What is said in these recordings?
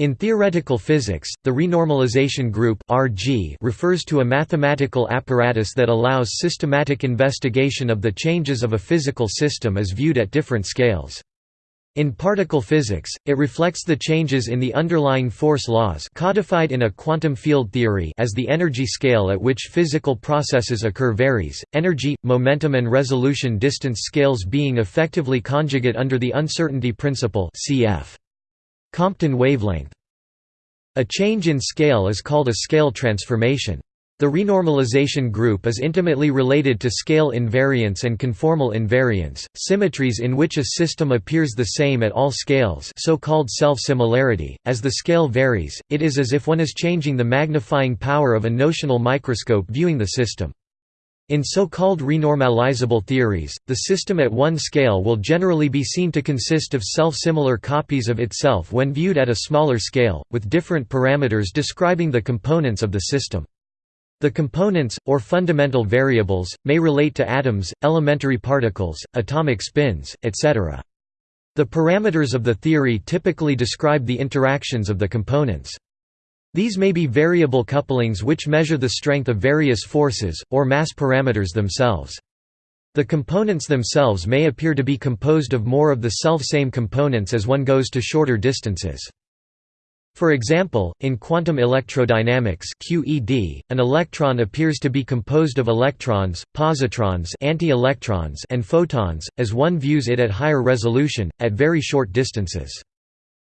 In theoretical physics, the renormalization group (RG) refers to a mathematical apparatus that allows systematic investigation of the changes of a physical system as viewed at different scales. In particle physics, it reflects the changes in the underlying force laws codified in a quantum field theory as the energy scale at which physical processes occur varies, energy, momentum and resolution distance scales being effectively conjugate under the uncertainty principle cf. Compton wavelength. A change in scale is called a scale transformation. The renormalization group is intimately related to scale invariance and conformal invariance, symmetries in which a system appears the same at all scales so-called self-similarity. As the scale varies, it is as if one is changing the magnifying power of a notional microscope viewing the system. In so-called renormalizable theories, the system at one scale will generally be seen to consist of self-similar copies of itself when viewed at a smaller scale, with different parameters describing the components of the system. The components, or fundamental variables, may relate to atoms, elementary particles, atomic spins, etc. The parameters of the theory typically describe the interactions of the components. These may be variable couplings which measure the strength of various forces, or mass parameters themselves. The components themselves may appear to be composed of more of the self-same components as one goes to shorter distances. For example, in quantum electrodynamics QED, an electron appears to be composed of electrons, positrons anti-electrons and photons, as one views it at higher resolution, at very short distances.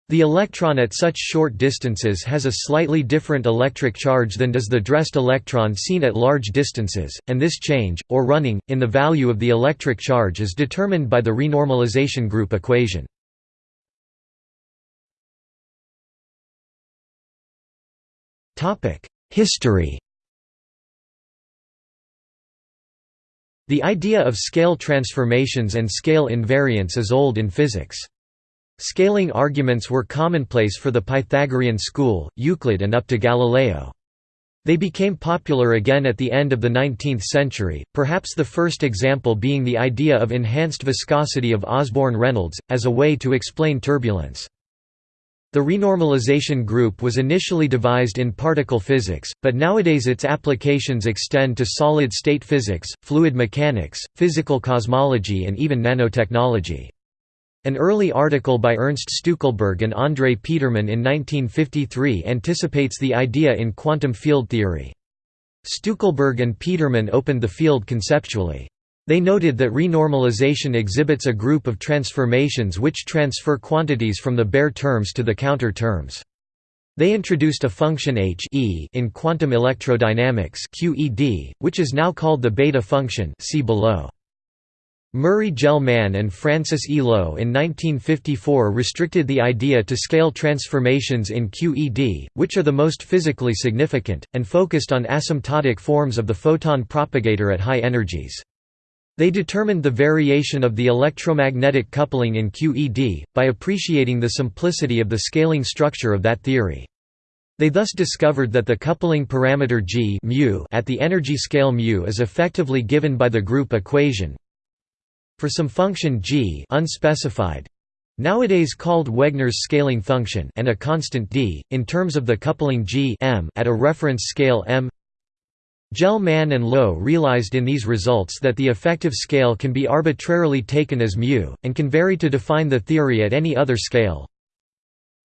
The electron at such short distances has a slightly different electric charge than does the dressed electron seen at large distances, and this change, or running, in the value of the electric charge is determined by the renormalization group equation. History The idea of scale transformations and scale invariance is old in physics. Scaling arguments were commonplace for the Pythagorean school, Euclid and up to Galileo. They became popular again at the end of the 19th century, perhaps the first example being the idea of enhanced viscosity of Osborne-Reynolds, as a way to explain turbulence. The renormalization group was initially devised in particle physics, but nowadays its applications extend to solid-state physics, fluid mechanics, physical cosmology and even nanotechnology. An early article by Ernst Stueckelberg and André Petermann in 1953 anticipates the idea in quantum field theory. Stueckelberg and Petermann opened the field conceptually. They noted that renormalization exhibits a group of transformations which transfer quantities from the bare terms to the counter terms. They introduced a function h e in quantum electrodynamics QED, which is now called the beta function see below. Murray Gell-Mann and Francis E. Low in 1954 restricted the idea to scale transformations in QED, which are the most physically significant, and focused on asymptotic forms of the photon propagator at high energies. They determined the variation of the electromagnetic coupling in QED, by appreciating the simplicity of the scaling structure of that theory. They thus discovered that the coupling parameter g mu at the energy scale mu is effectively given by the group equation for some function g unspecified, nowadays called Wegner's scaling function and a constant d, in terms of the coupling g m at a reference scale m Gell-Mann and Low realized in these results that the effective scale can be arbitrarily taken as μ, and can vary to define the theory at any other scale.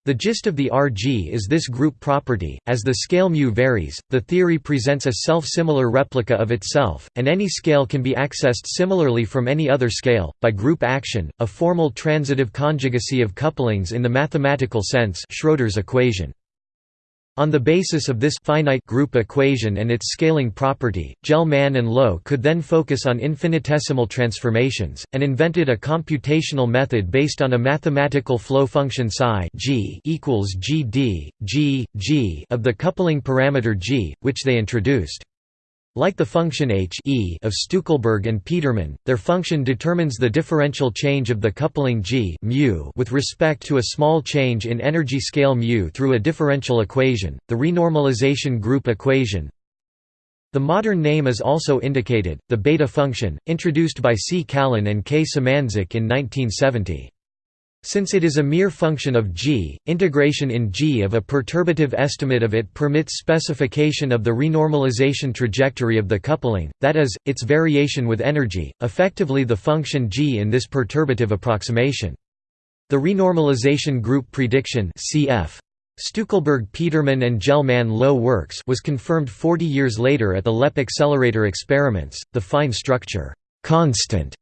The gist of the RG is this group property, as the scale μ varies, the theory presents a self-similar replica of itself, and any scale can be accessed similarly from any other scale, by group action, a formal transitive conjugacy of couplings in the mathematical sense Schroeder's equation. On the basis of this finite group equation and its scaling property, Gell-Mann and Low could then focus on infinitesimal transformations, and invented a computational method based on a mathematical flow function psi g equals gd, g, g of the coupling parameter g, which they introduced. Like the function h e of Stueckelberg and Petermann, their function determines the differential change of the coupling g mu with respect to a small change in energy scale mu through a differential equation, the renormalization group equation. The modern name is also indicated, the beta function, introduced by C. Callan and K. Symanzik in 1970. Since it is a mere function of g, integration in g of a perturbative estimate of it permits specification of the renormalization trajectory of the coupling, that is, its variation with energy, effectively the function g in this perturbative approximation. The renormalization group prediction cf. Stueckelberg-Petermann and Gell-Mann-Low works was confirmed 40 years later at the LEP accelerator experiments. The fine structure constant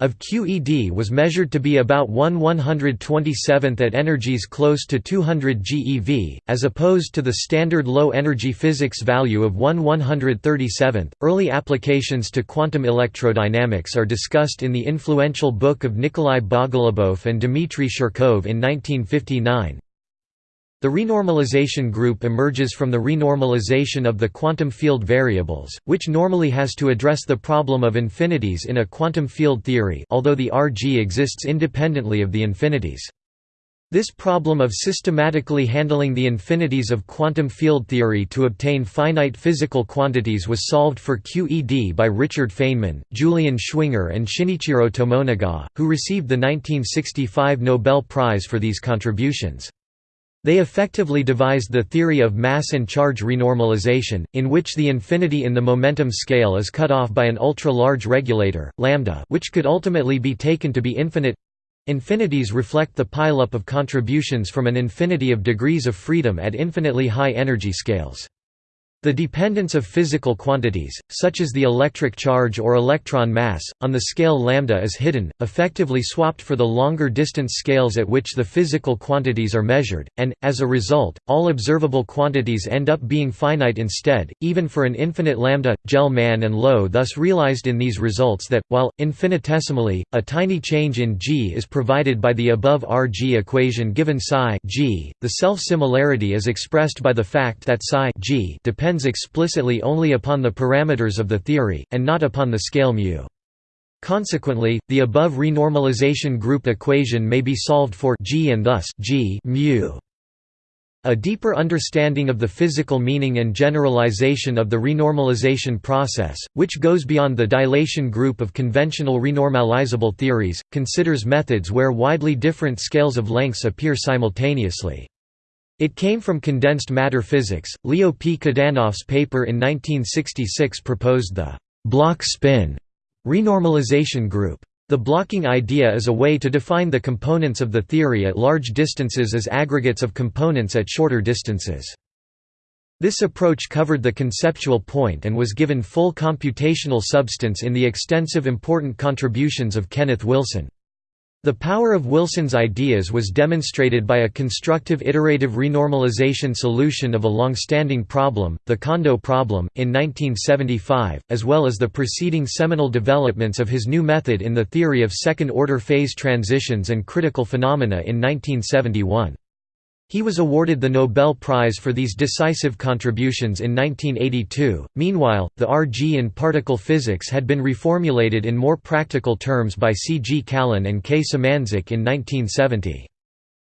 of QED was measured to be about 1 127th at energies close to 200 GeV, as opposed to the standard low-energy physics value of 1 137th. Early applications to quantum electrodynamics are discussed in the influential book of Nikolai Bogolubov and Dmitry Shirkov in 1959, the renormalization group emerges from the renormalization of the quantum field variables, which normally has to address the problem of infinities in a quantum field theory although the RG exists independently of the infinities. This problem of systematically handling the infinities of quantum field theory to obtain finite physical quantities was solved for QED by Richard Feynman, Julian Schwinger and Shinichiro Tomonaga, who received the 1965 Nobel Prize for these contributions. They effectively devised the theory of mass and charge renormalization, in which the infinity in the momentum scale is cut off by an ultra-large regulator, lambda which could ultimately be taken to be infinite. Infinities reflect the pileup of contributions from an infinity of degrees of freedom at infinitely high energy scales. The dependence of physical quantities, such as the electric charge or electron mass, on the scale lambda is hidden, effectively swapped for the longer distance scales at which the physical quantities are measured, and, as a result, all observable quantities end up being finite instead, even for an infinite lambda. Gell-Mann and Low thus realized in these results that, while, infinitesimally, a tiny change in g is provided by the above Rg equation given psi g, the self-similarity is expressed by the fact that psi g depends depends explicitly only upon the parameters of the theory, and not upon the scale μ. Consequently, the above renormalization group equation may be solved for g and thus g μ. A deeper understanding of the physical meaning and generalization of the renormalization process, which goes beyond the dilation group of conventional renormalizable theories, considers methods where widely different scales of lengths appear simultaneously. It came from condensed matter physics. Leo P. Kadanoff's paper in 1966 proposed the block spin renormalization group. The blocking idea is a way to define the components of the theory at large distances as aggregates of components at shorter distances. This approach covered the conceptual point and was given full computational substance in the extensive important contributions of Kenneth Wilson. The power of Wilson's ideas was demonstrated by a constructive iterative renormalization solution of a long-standing problem, the Kondo problem, in 1975, as well as the preceding seminal developments of his new method in the theory of second-order phase transitions and critical phenomena in 1971. He was awarded the Nobel Prize for these decisive contributions in 1982. Meanwhile, the RG in particle physics had been reformulated in more practical terms by C. G. Callan and K. Symanzik in 1970.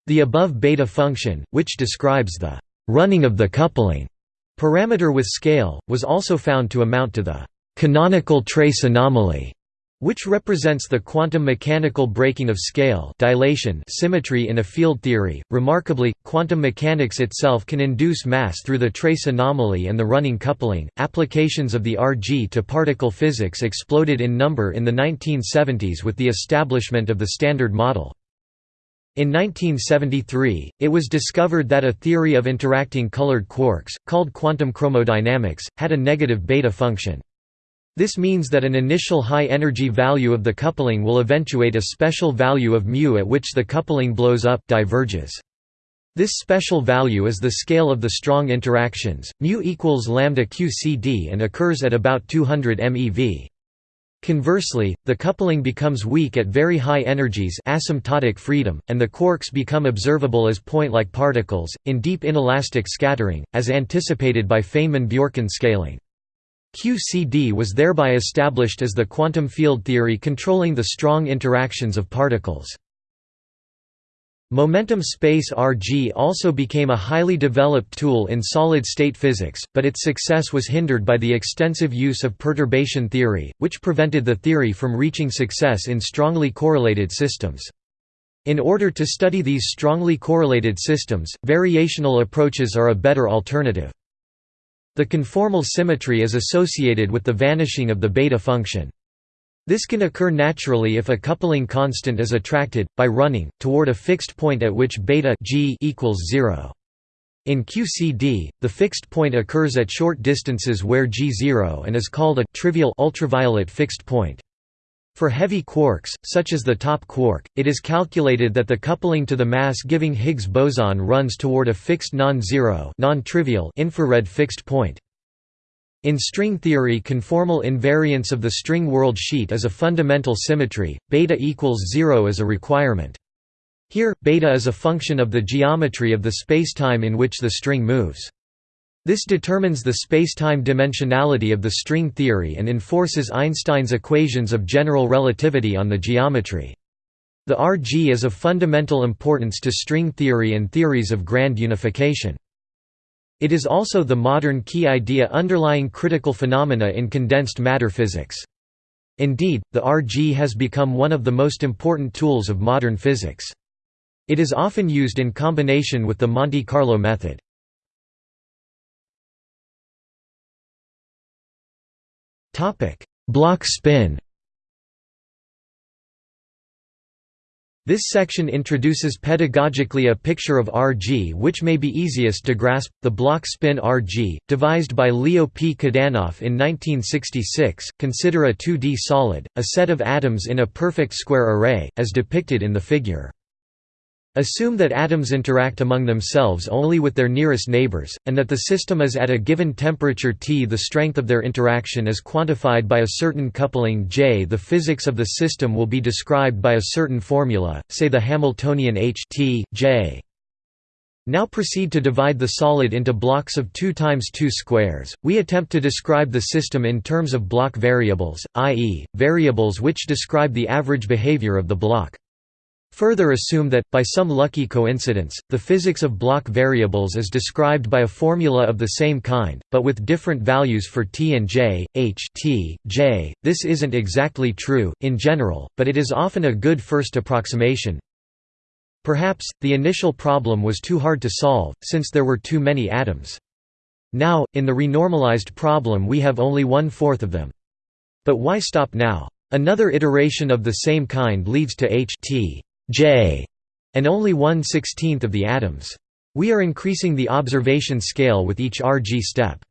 The above beta function, which describes the running of the coupling parameter with scale, was also found to amount to the canonical trace anomaly which represents the quantum mechanical breaking of scale dilation symmetry in a field theory. Remarkably, quantum mechanics itself can induce mass through the trace anomaly and the running coupling. Applications of the RG to particle physics exploded in number in the 1970s with the establishment of the Standard Model. In 1973, it was discovered that a theory of interacting colored quarks, called quantum chromodynamics, had a negative beta function. This means that an initial high-energy value of the coupling will eventuate a special value of μ at which the coupling blows up diverges. This special value is the scale of the strong interactions, μ equals lambda qcd and occurs at about 200 MeV. Conversely, the coupling becomes weak at very high energies asymptotic freedom, and the quarks become observable as point-like particles, in deep inelastic scattering, as anticipated by Feynman-Bjorken scaling. QCD was thereby established as the quantum field theory controlling the strong interactions of particles. Momentum space RG also became a highly developed tool in solid-state physics, but its success was hindered by the extensive use of perturbation theory, which prevented the theory from reaching success in strongly correlated systems. In order to study these strongly correlated systems, variational approaches are a better alternative. The conformal symmetry is associated with the vanishing of the beta function. This can occur naturally if a coupling constant is attracted, by running, toward a fixed point at which beta g equals 0. In QCD, the fixed point occurs at short distances where g0 and is called a trivial ultraviolet fixed point. For heavy quarks, such as the top quark, it is calculated that the coupling to the mass-giving Higgs boson runs toward a fixed non-zero non-trivial infrared fixed point. In string theory conformal invariance of the string world sheet is a fundamental symmetry, beta equals zero is a requirement. Here, beta is a function of the geometry of the spacetime in which the string moves. This determines the spacetime dimensionality of the string theory and enforces Einstein's equations of general relativity on the geometry. The RG is of fundamental importance to string theory and theories of grand unification. It is also the modern key idea underlying critical phenomena in condensed matter physics. Indeed, the RG has become one of the most important tools of modern physics. It is often used in combination with the Monte Carlo method. Block spin This section introduces pedagogically a picture of Rg which may be easiest to grasp, the block spin Rg, devised by Leo P. Kadanoff in 1966. Consider a 2D solid, a set of atoms in a perfect square array, as depicted in the figure. Assume that atoms interact among themselves only with their nearest neighbors, and that the system is at a given temperature T. The strength of their interaction is quantified by a certain coupling J. The physics of the system will be described by a certain formula, say the Hamiltonian H T, J. Now proceed to divide the solid into blocks of 2 times 2 squares. We attempt to describe the system in terms of block variables, i.e., variables which describe the average behavior of the block. Further assume that, by some lucky coincidence, the physics of block variables is described by a formula of the same kind, but with different values for t and j, h t, j. This isn't exactly true, in general, but it is often a good first approximation. Perhaps, the initial problem was too hard to solve, since there were too many atoms. Now, in the renormalized problem we have only one-fourth of them. But why stop now? Another iteration of the same kind leads to h t J, and only one sixteenth of the atoms. We are increasing the observation scale with each RG step.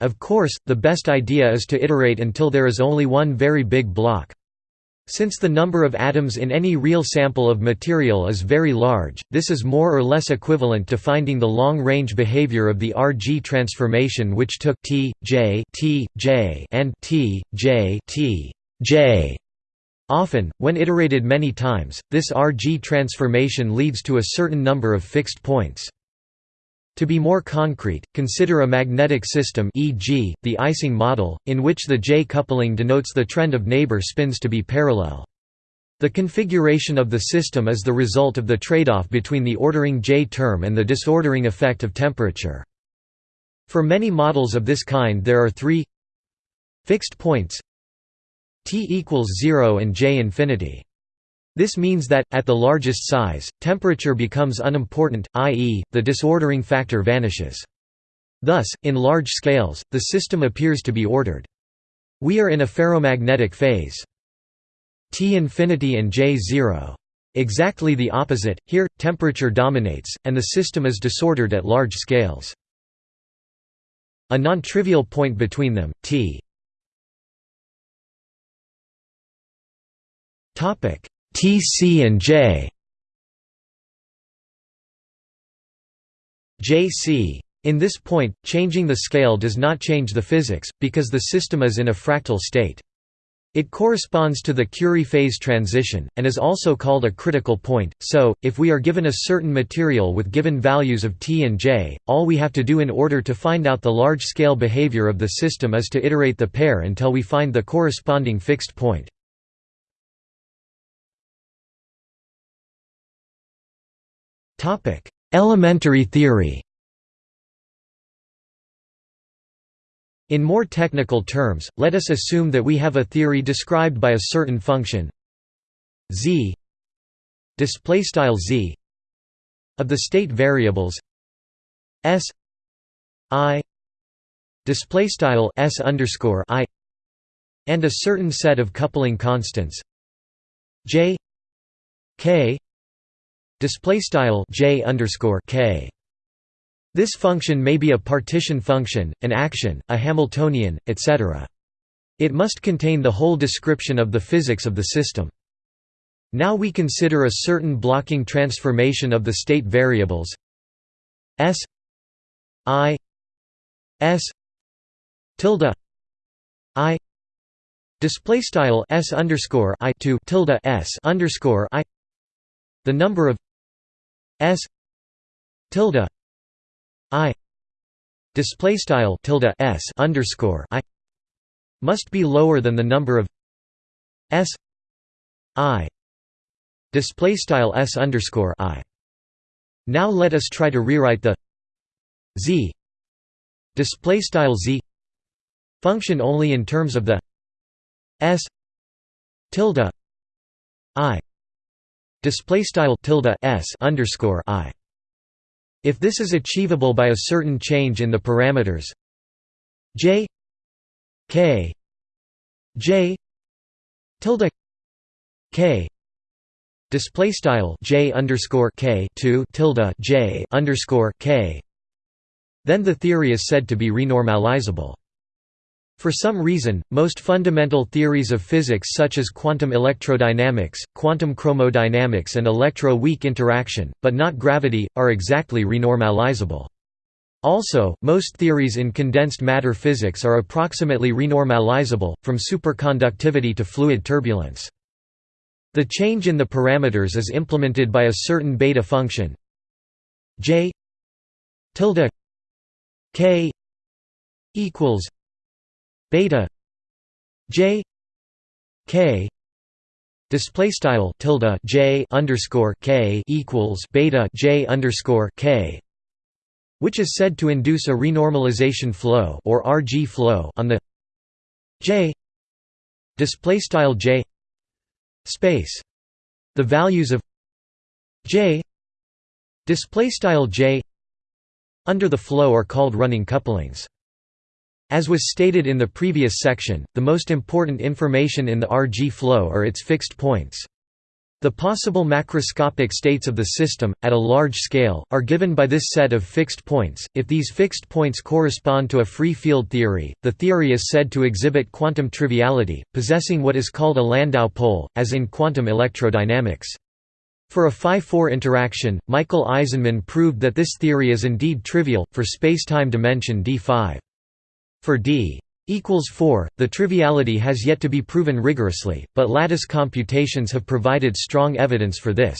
Of course, the best idea is to iterate until there is only one very big block. Since the number of atoms in any real sample of material is very large, this is more or less equivalent to finding the long-range behavior of the RG transformation which took T, J, T, J and T, J, T, J Often, when iterated many times, this RG transformation leads to a certain number of fixed points. To be more concrete, consider a magnetic system e.g., the Ising model, in which the J coupling denotes the trend of neighbor spins to be parallel. The configuration of the system is the result of the trade-off between the ordering J term and the disordering effect of temperature. For many models of this kind there are three fixed points T equals 0 and J infinity. This means that, at the largest size, temperature becomes unimportant, i.e., the disordering factor vanishes. Thus, in large scales, the system appears to be ordered. We are in a ferromagnetic phase. T infinity and J 0. Exactly the opposite, here, temperature dominates, and the system is disordered at large scales. A non-trivial point between them, T Topic TC and J JC in this point, changing the scale does not change the physics, because the system is in a fractal state. It corresponds to the Curie phase transition, and is also called a critical point, so, if we are given a certain material with given values of t and j, all we have to do in order to find out the large-scale behavior of the system is to iterate the pair until we find the corresponding fixed point. Elementary theory. In more technical terms, let us assume that we have a theory described by a certain function z z of the state variables s i display style s underscore i and a certain set of coupling constants j k display style j underscore k this function may be a partition function, an action, a Hamiltonian, etc. It must contain the whole description of the physics of the system. Now we consider a certain blocking transformation of the state variables s i s tilde i display style s underscore i to tilde s underscore i the number of s tilde i display style tilde s underscore i must be lower than the number of s i display style s underscore i. Now let us try to rewrite the z display style z function only in terms of the s tilde i display style tilde s underscore i. If this is achievable by a certain change in the parameters j k j tilde k display style j underscore k 2 tilde j underscore k then the theory is said to be renormalizable for some reason, most fundamental theories of physics such as quantum electrodynamics, quantum chromodynamics and electro-weak interaction, but not gravity, are exactly renormalizable. Also, most theories in condensed matter physics are approximately renormalizable, from superconductivity to fluid turbulence. The change in the parameters is implemented by a certain beta function j tilde k equals beta j k display style tilde j underscore k equals beta j underscore k which is said to induce a renormalization flow or RG flow on the j display style j space. The values of j display style j under the flow are called running couplings as was stated in the previous section the most important information in the rg flow are its fixed points the possible macroscopic states of the system, at a large scale, are given by this set of fixed points. If these fixed points correspond to a free field theory, the theory is said to exhibit quantum triviality, possessing what is called a Landau pole, as in quantum electrodynamics. For a phi-4 interaction, Michael Aizenman proved that this theory is indeed trivial, for spacetime dimension d5. For d equals 4. The triviality has yet to be proven rigorously, but lattice computations have provided strong evidence for this.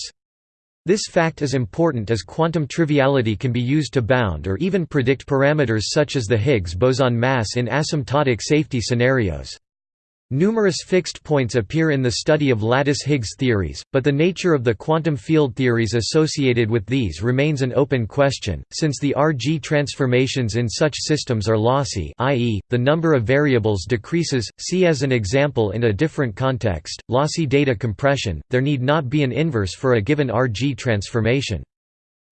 This fact is important as quantum triviality can be used to bound or even predict parameters such as the Higgs boson mass in asymptotic safety scenarios. Numerous fixed points appear in the study of lattice Higgs theories, but the nature of the quantum field theories associated with these remains an open question, since the RG transformations in such systems are lossy i.e., the number of variables decreases, see as an example in a different context, lossy data compression, there need not be an inverse for a given RG transformation.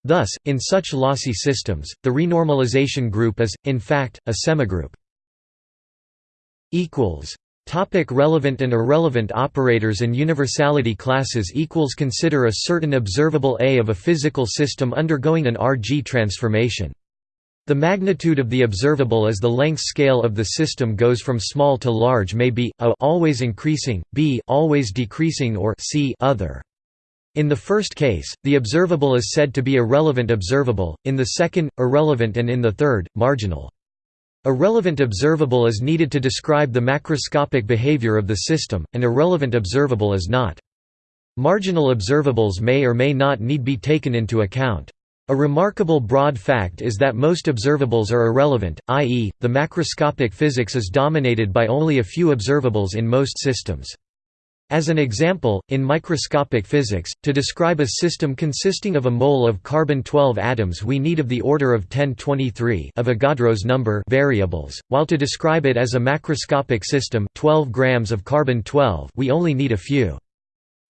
Thus, in such lossy systems, the renormalization group is, in fact, a semigroup. Topic relevant and irrelevant operators and universality classes equals Consider a certain observable A of a physical system undergoing an RG transformation. The magnitude of the observable as the length scale of the system goes from small to large may be a always increasing, b always decreasing or c other. In the first case, the observable is said to be a relevant observable, in the second, irrelevant and in the third, marginal. A relevant observable is needed to describe the macroscopic behavior of the system, and irrelevant observable is not. Marginal observables may or may not need be taken into account. A remarkable broad fact is that most observables are irrelevant, i.e., the macroscopic physics is dominated by only a few observables in most systems. As an example, in microscopic physics, to describe a system consisting of a mole of carbon-12 atoms we need of the order of 1023 Avogadro's number variables, while to describe it as a macroscopic system 12 grams of carbon-12 we only need a few.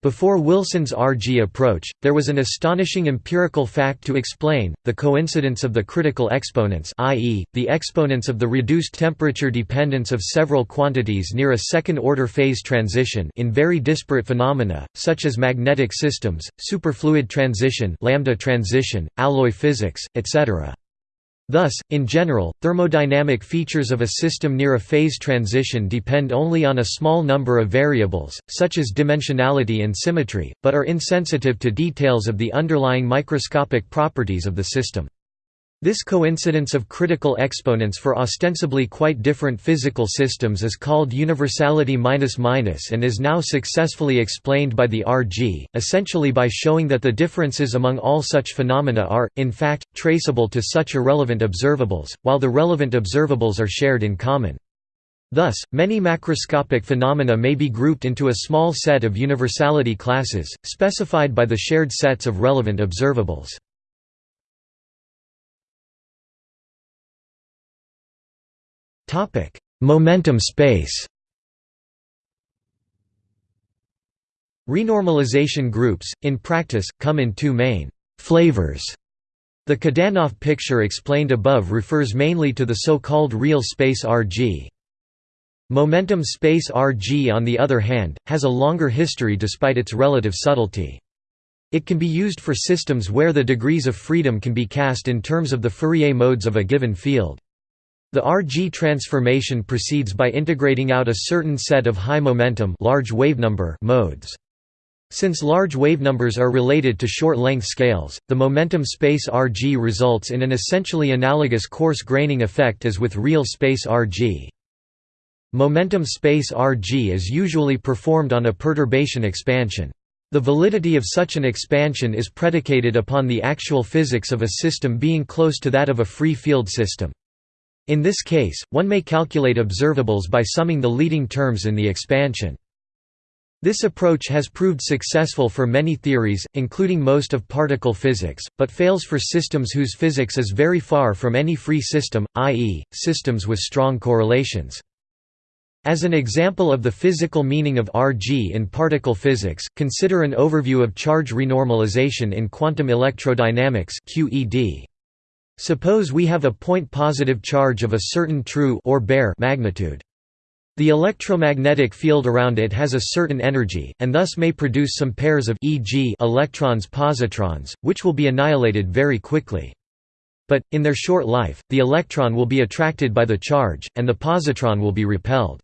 Before Wilson's RG approach, there was an astonishing empirical fact to explain, the coincidence of the critical exponents i.e., the exponents of the reduced temperature dependence of several quantities near a second-order phase transition in very disparate phenomena, such as magnetic systems, superfluid transition lambda transition, alloy physics, etc. Thus, in general, thermodynamic features of a system near a phase transition depend only on a small number of variables, such as dimensionality and symmetry, but are insensitive to details of the underlying microscopic properties of the system. This coincidence of critical exponents for ostensibly quite different physical systems is called universality and is now successfully explained by the RG, essentially by showing that the differences among all such phenomena are, in fact, traceable to such irrelevant observables, while the relevant observables are shared in common. Thus, many macroscopic phenomena may be grouped into a small set of universality classes, specified by the shared sets of relevant observables. Topic: Momentum space. Renormalization groups, in practice, come in two main flavors. The Kadanoff picture explained above refers mainly to the so-called real space RG. Momentum space RG on the other hand, has a longer history despite its relative subtlety. It can be used for systems where the degrees of freedom can be cast in terms of the Fourier modes of a given field. The RG transformation proceeds by integrating out a certain set of high momentum large wavenumber modes. Since large wavenumbers are related to short-length scales, the momentum space RG results in an essentially analogous coarse graining effect as with real space RG. Momentum space RG is usually performed on a perturbation expansion. The validity of such an expansion is predicated upon the actual physics of a system being close to that of a free field system. In this case, one may calculate observables by summing the leading terms in the expansion. This approach has proved successful for many theories, including most of particle physics, but fails for systems whose physics is very far from any free system, i.e., systems with strong correlations. As an example of the physical meaning of RG in particle physics, consider an overview of charge renormalization in quantum electrodynamics QED. Suppose we have a point-positive charge of a certain true or bare magnitude. The electromagnetic field around it has a certain energy, and thus may produce some pairs of e.g. electrons-positrons, which will be annihilated very quickly. But, in their short life, the electron will be attracted by the charge, and the positron will be repelled.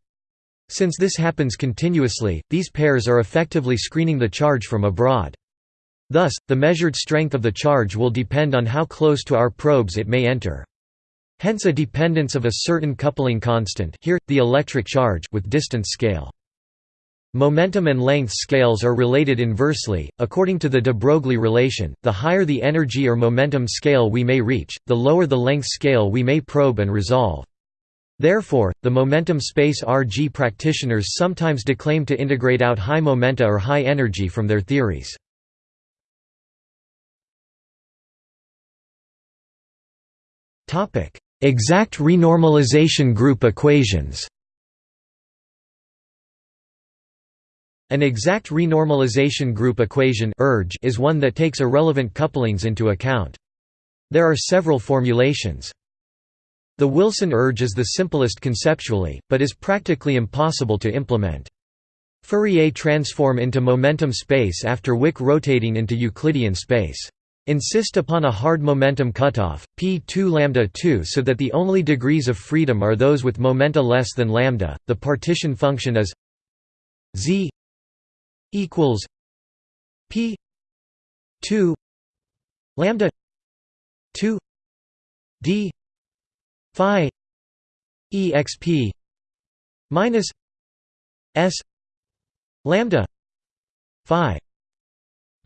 Since this happens continuously, these pairs are effectively screening the charge from abroad. Thus, the measured strength of the charge will depend on how close to our probes it may enter. Hence a dependence of a certain coupling constant here, the electric charge with distance scale. Momentum and length scales are related inversely, according to the de Broglie relation, the higher the energy or momentum scale we may reach, the lower the length scale we may probe and resolve. Therefore, the momentum space RG practitioners sometimes declaim to integrate out high momenta or high energy from their theories. Exact renormalization group equations. An exact renormalization group equation is one that takes irrelevant couplings into account. There are several formulations. The Wilson ERGE is the simplest conceptually, but is practically impossible to implement. Fourier transform into momentum space after Wick rotating into Euclidean space. Insist upon a hard momentum cutoff, p2 lambda 2 so that the only degrees of freedom are those with momenta less than lambda. The partition function is z equals p 2 lambda 2 d phi exp minus s lambda phi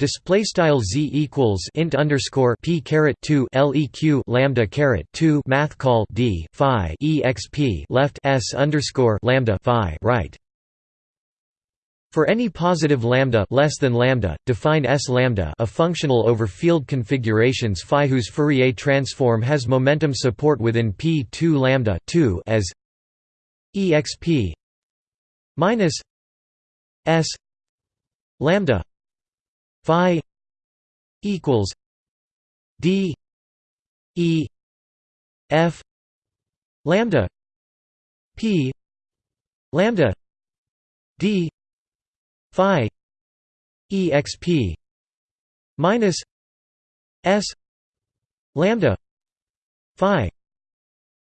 Display style z equals int underscore p caret two leq lambda caret two math call d phi exp left s underscore lambda phi right. For any positive lambda less than lambda, define s lambda a functional over field configurations phi whose Fourier transform has momentum support within p2 lambda 2 as exp minus s lambda phi equals d e f lambda p lambda d phi exp minus s lambda phi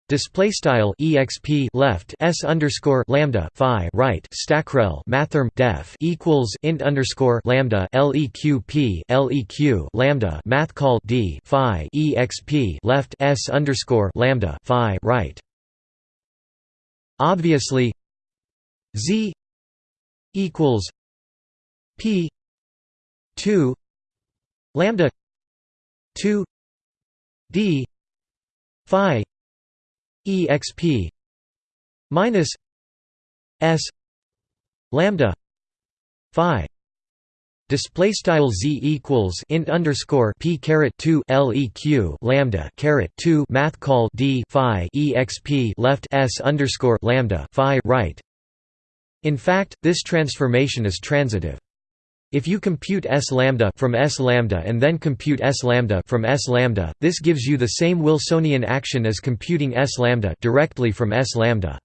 Display style exp left s underscore lambda phi right stackrel mathrm def equals int underscore lambda leqp leq lambda math call d phi exp left s underscore lambda phi right. Obviously, z equals p two lambda two d phi exp minus s lambda phi Display style z equals int underscore p caret two leq lambda caret two math call d phi exp left s underscore lambda phi right. In fact, this transformation is transitive. If you compute s lambda from s lambda and then compute s lambda from s lambda, this gives you the same Wilsonian action as computing s lambda directly from s lambda.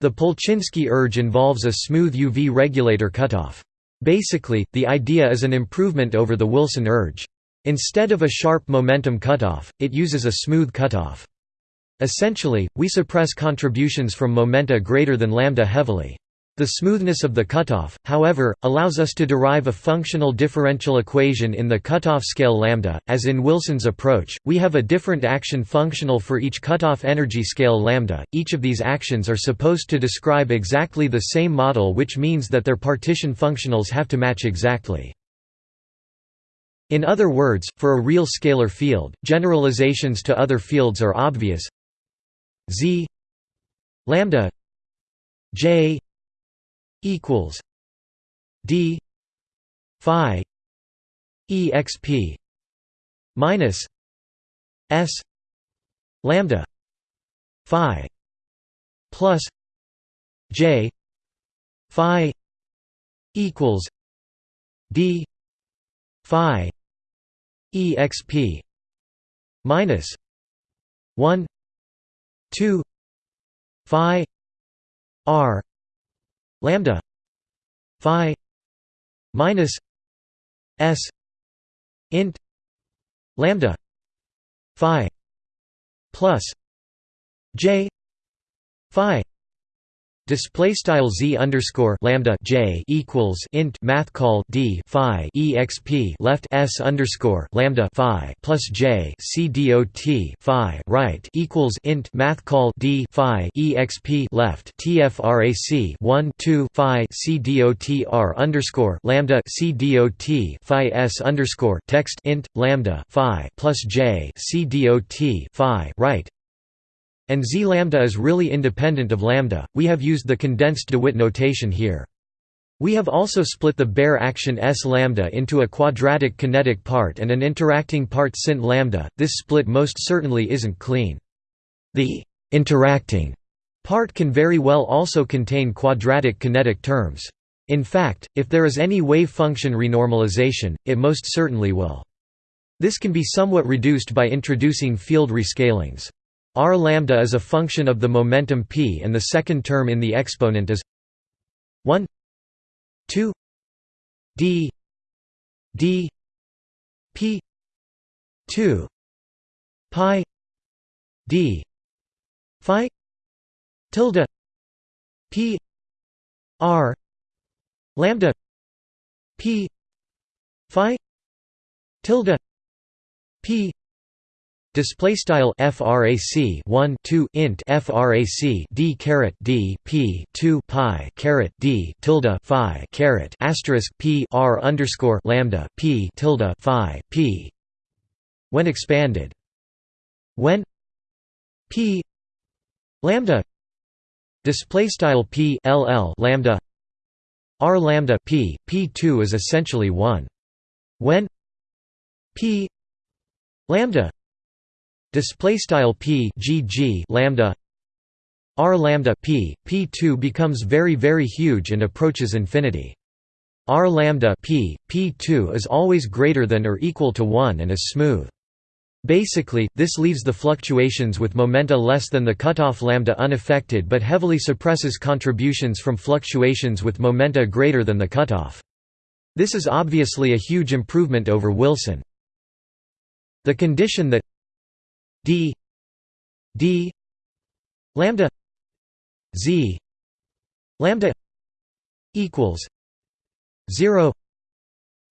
The Polchinski ERGE involves a smooth UV regulator cutoff. Basically, the idea is an improvement over the Wilson ERGE. Instead of a sharp momentum cutoff, it uses a smooth cutoff. Essentially, we suppress contributions from momenta greater than lambda heavily. The smoothness of the cutoff, however, allows us to derive a functional differential equation in the cutoff scale lambda. As in Wilson's approach, we have a different action functional for each cutoff energy scale lambda. Each of these actions are supposed to describe exactly the same model, which means that their partition functionals have to match exactly. In other words, for a real scalar field, generalizations to other fields are obvious. Z lambda j equals d phi exp minus s lambda phi plus j phi equals d phi exp minus 1 2 phi r lambda phi minus s int lambda phi plus j phi Display style z underscore lambda j equals int math call d phi exp left s underscore lambda phi plus j c dot phi right equals int math call d phi exp left tfrac 1 2 phi c dot r underscore lambda c dot phi s underscore text int lambda phi plus j c dot phi right and z lambda is really independent of lambda, we have used the condensed DeWitt notation here. We have also split the bare action S lambda into a quadratic kinetic part and an interacting part sin lambda, this split most certainly isn't clean. The interacting part can very well also contain quadratic kinetic terms. In fact, if there is any wave function renormalization, it most certainly will. This can be somewhat reduced by introducing field rescalings. R lambda is a function of the momentum p and the second term in the exponent is 1 2 d d p 2 pi d phi tilde p r lambda p phi tilde p Display style frac 1 2 int frac d caret d p 2 pi caret d tilde phi caret asterisk p r underscore lambda p tilde phi p. When expanded, when p lambda. Display style p ll lambda. R lambda p p2 is essentially 1 when p lambda display style p gg lambda r lambda p p2 becomes very very huge and approaches infinity r lambda p p2 is always greater than or equal to 1 and is smooth. Basically, this leaves the fluctuations with momenta less than the cutoff lambda unaffected but heavily suppresses contributions from fluctuations with momenta greater than the cutoff. This is obviously a huge improvement over Wilson. The condition that d d lambda z lambda equals 0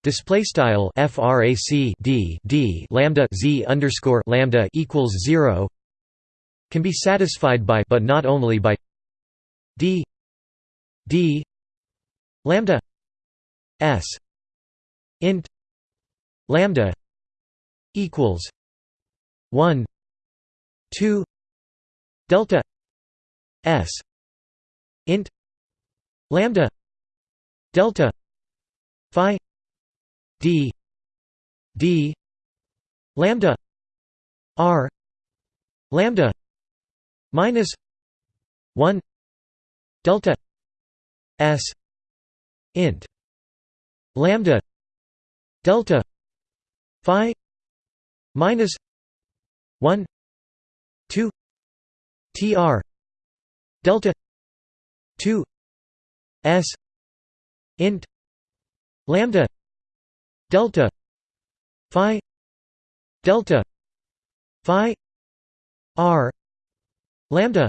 Display style frac d d lambda z underscore lambda equals zero can be satisfied by but not only by d d lambda s int lambda equals one two delta s int lambda delta phi d d lambda r lambda minus 1 delta s int lambda delta phi minus 1 2 tr delta 2 s int lambda delta phi delta phi r lambda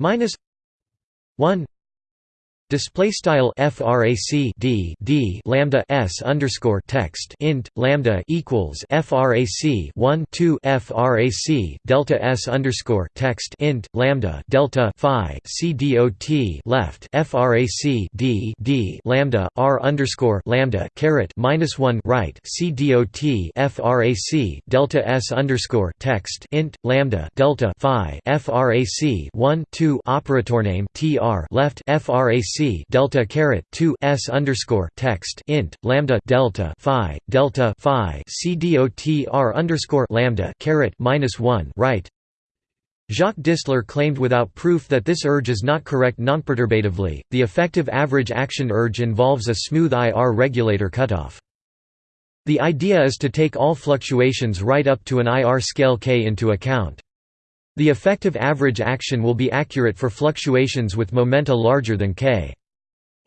minus 1 Display style frac d d lambda s underscore text int lambda equals frac 1 2 frac delta s underscore text int lambda delta phi c dot left frac d d lambda r underscore lambda caret minus 1 right c dot frac delta s underscore text int lambda delta phi frac 1 2 operator name tr left frac delta caret 2 s underscore text int lambda delta phi delta phi c dot r underscore lambda caret minus 1 right Jacques Distler claimed without proof that this ERGE is not correct nonperturbatively. The effective average action ERGE involves a smooth IR regulator cutoff. The idea is to take all fluctuations right up to an IR scale k into account. The effective average action will be accurate for fluctuations with momenta larger than k.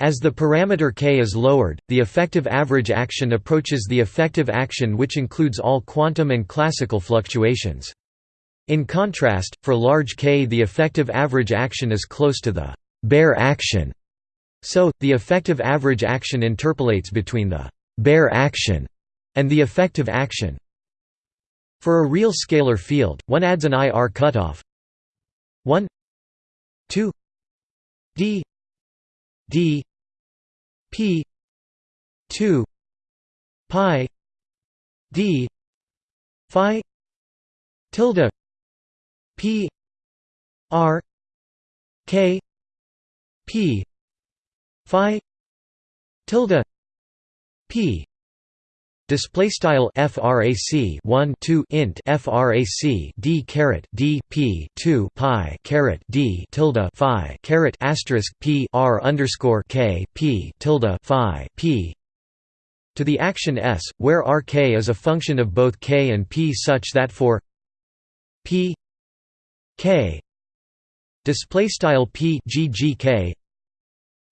As the parameter k is lowered, the effective average action approaches the effective action which includes all quantum and classical fluctuations. In contrast, for large k the effective average action is close to the bare action. So, the effective average action interpolates between the bare action and the effective action. For a real scalar field, one adds an IR cutoff. 1 2 d. D. P. 2 pi. D. Phi. Tilde. P. R. K. P. Phi. Tilde. P Display style frac 1 2 int frac d caret d p 2 pi caret d tilde phi caret asterisk p r underscore k p tilde phi p. To the action s, where rk is a function of both k and p such that for p k display style p ggk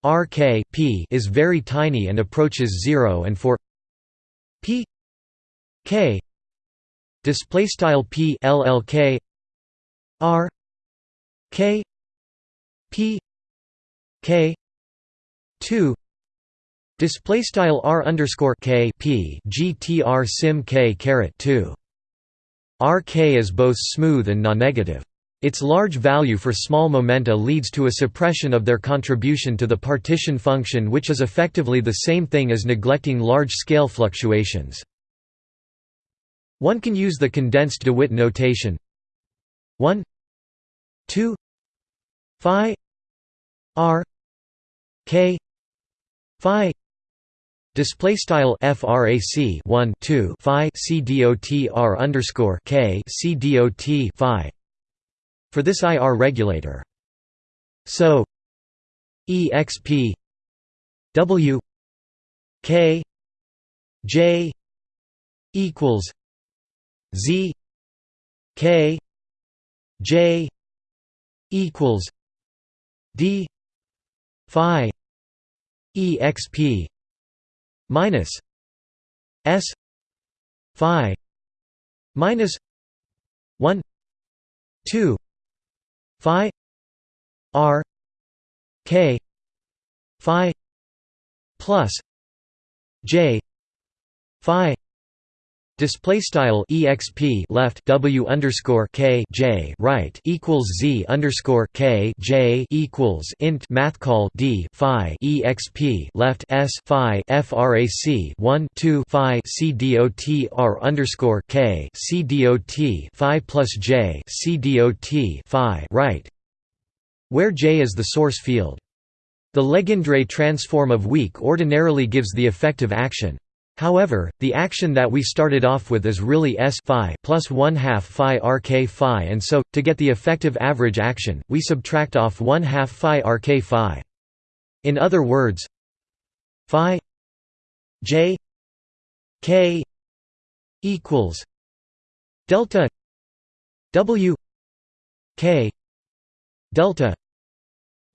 rk p is very tiny and approaches zero, and for P K display style P LLK R K P K 2 display style R underscore K P GTR sim K caret 2 RK is both smooth and non-negative. Its large value for small momenta leads to a suppression of their contribution to the partition function which is effectively the same thing as neglecting large-scale fluctuations. One can use the condensed DeWitt notation 1 2 phi r k phi display style frac 1 2 phi c dot r underscore k c dot phi for this IR regulator. So exp w K J equals Z K J equals D Phi exp minus S Phi minus one two Phi R K Phi plus J Phi Display style exp left w underscore k j right equals z underscore k j equals int math call d phi exp left s phi frac 1 2 phi c dot r underscore k c dot phi plus j c dot phi right, where j is the source field. The Legendre transform of weak ordinarily gives the effective action. However, the action that we started off with is really S phi plus 1 half phi rk phi and so, to get the effective average action, we subtract off 1 half phi rk phi. In other words, phi j k equals delta w k delta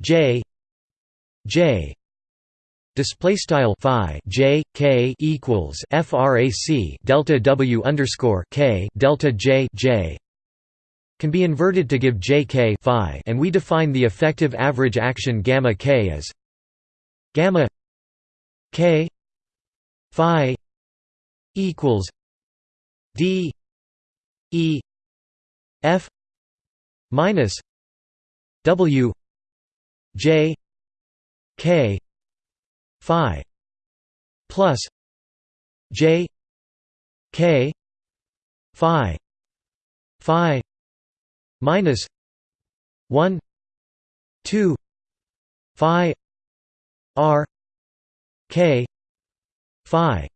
j j display style phi j k equals frac delta w underscore k delta j j can be inverted to give j k phi, and we define the effective average action gamma k as gamma k phi equals d e f minus w j k phi plus j k phi phi minus 1 2 phi r k phi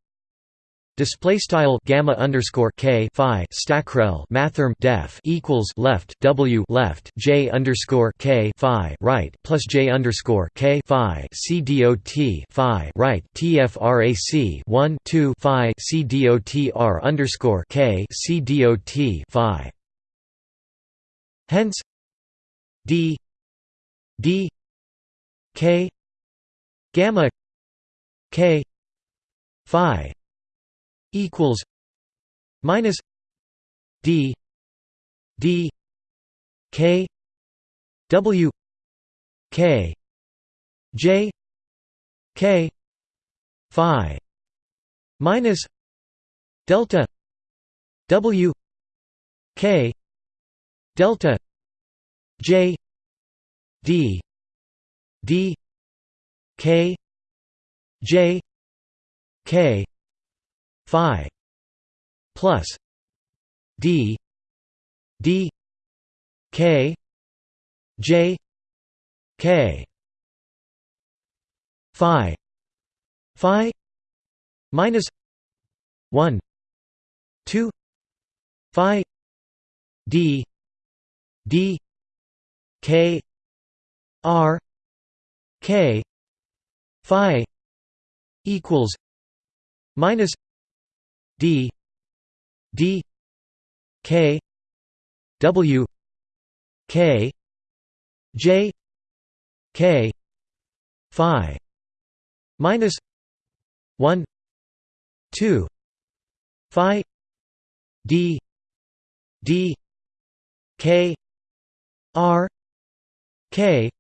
Display style gamma underscore k phi stackrel mathrm def equals left w left j underscore k phi right plus j underscore k phi c dot phi right tfrac one two phi c dot r underscore k c dot phi. Hence, d d k gamma k phi equals minus D D K W K J K Phi minus delta W K delta J D D K J K phi plus d d k j k phi phi minus 1 2 phi d d k r k phi equals minus d d k w k j k phi minus 1 2 phi d d k r k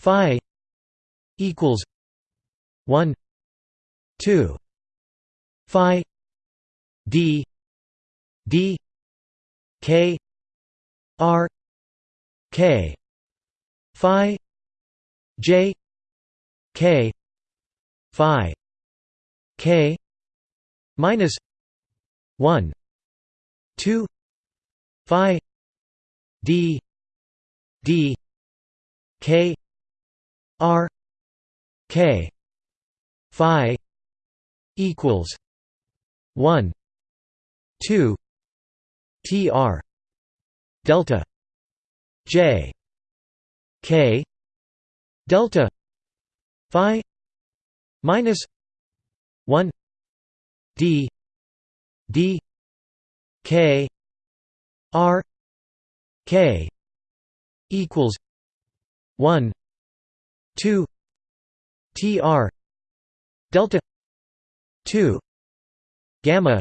phi equals 1 2 phi d d k r k phi j k phi k minus 1 2 phi d d k r k phi equals 1 2 tr delta j k delta phi minus 1 d d k r k equals 1 2 tr delta 2 gamma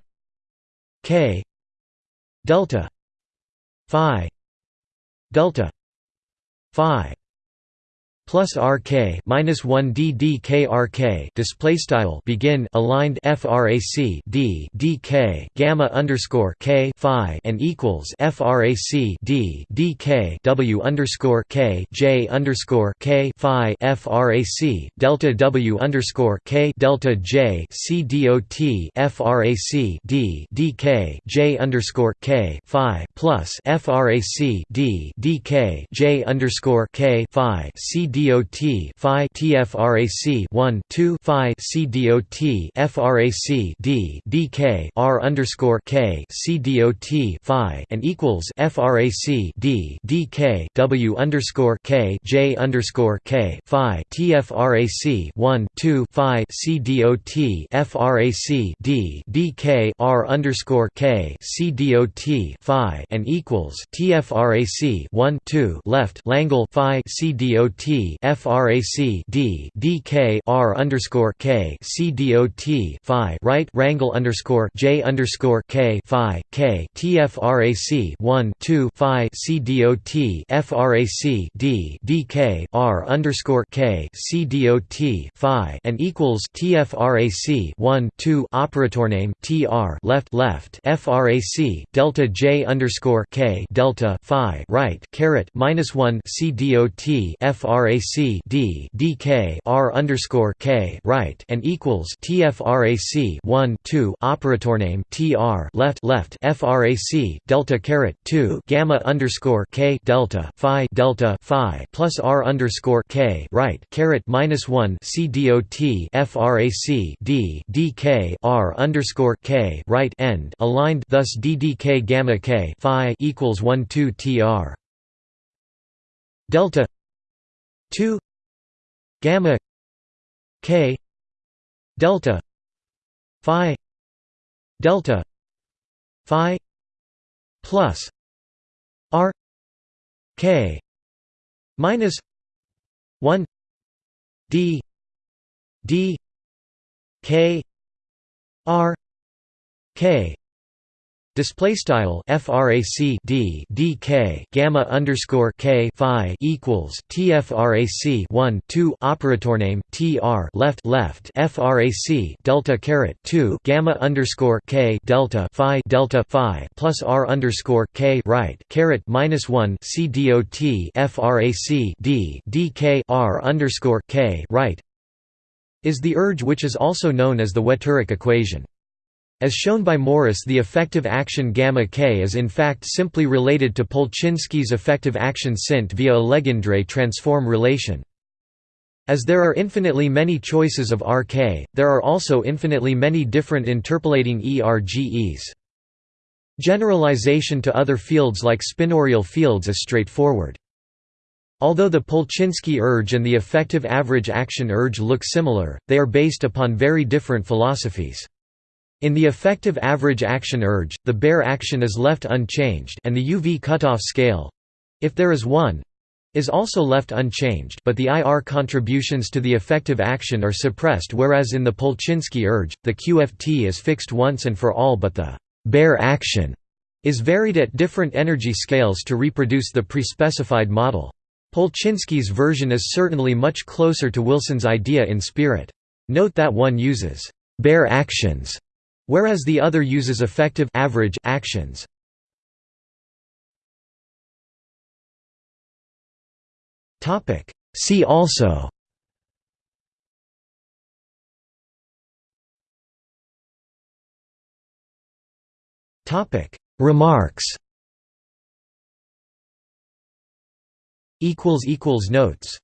k. Delta. Phi. Delta. Phi plus RK minus one D D K R K display style begin aligned frac D D K gamma underscore K Phi and equals frac D D K W underscore K J underscore K Phi frac delta W underscore K delta J C D O T frac D D K J underscore K Phi plus frac D D K J underscore K Phi C D dot phi tfrac 1 2 phi c dot frac d dk r underscore k c dot phi and equals frac d dk w underscore k j underscore k phi tfrac 1 2 phi c dot frac d dk r underscore k c dot phi and equals tfrac 1 2 left Langle phi c frac d dk r underscore k c dot phi right wrangle underscore j underscore k phi k tfrac 1 2 phi c dot frac d dk r underscore k c dot phi and equals tfrac 1 2 operator name tr left left frac delta j underscore k delta phi right caret minus 1 c dot frac d dk r underscore k right and equals tfrac 1 2 operator name tr left left frac delta caret 2 gamma underscore k delta phi delta phi plus r underscore k right caret minus 1 c dot frac d dk r underscore k right end aligned thus ddk gamma k phi equals 1 2 tr delta 2 gamma k delta phi delta phi plus r k minus 1 d d k r k Display style frac d dk gamma underscore k phi equals tfrac 1 2 operator name tr left left frac delta caret 2 gamma underscore k delta phi delta phi plus r underscore k right caret minus 1 c dot frac d dk r underscore k right is the ERGE which is also known as the Wetterich equation. As shown by Morris the effective action gamma k is in fact simply related to Polchinski's effective action sint via a Legendre transform relation. As there are infinitely many choices of RK, there are also infinitely many different interpolating ERGEs. Generalization to other fields like spinorial fields is straightforward. Although the Polchinski ERGE and the effective average action ERGE look similar, they are based upon very different philosophies. In the effective average action ERGE, the bare action is left unchanged and the UV cutoff scale—if there is one, is also left unchanged but the IR contributions to the effective action are suppressed whereas in the Polchinski ERGE, the QFT is fixed once and for all but the bare action is varied at different energy scales to reproduce the pre-specified model. Polchinski's version is certainly much closer to Wilson's idea in spirit. Note that one uses bare actions whereas the other uses effective average actions. See also. Topic. Remarks. Notes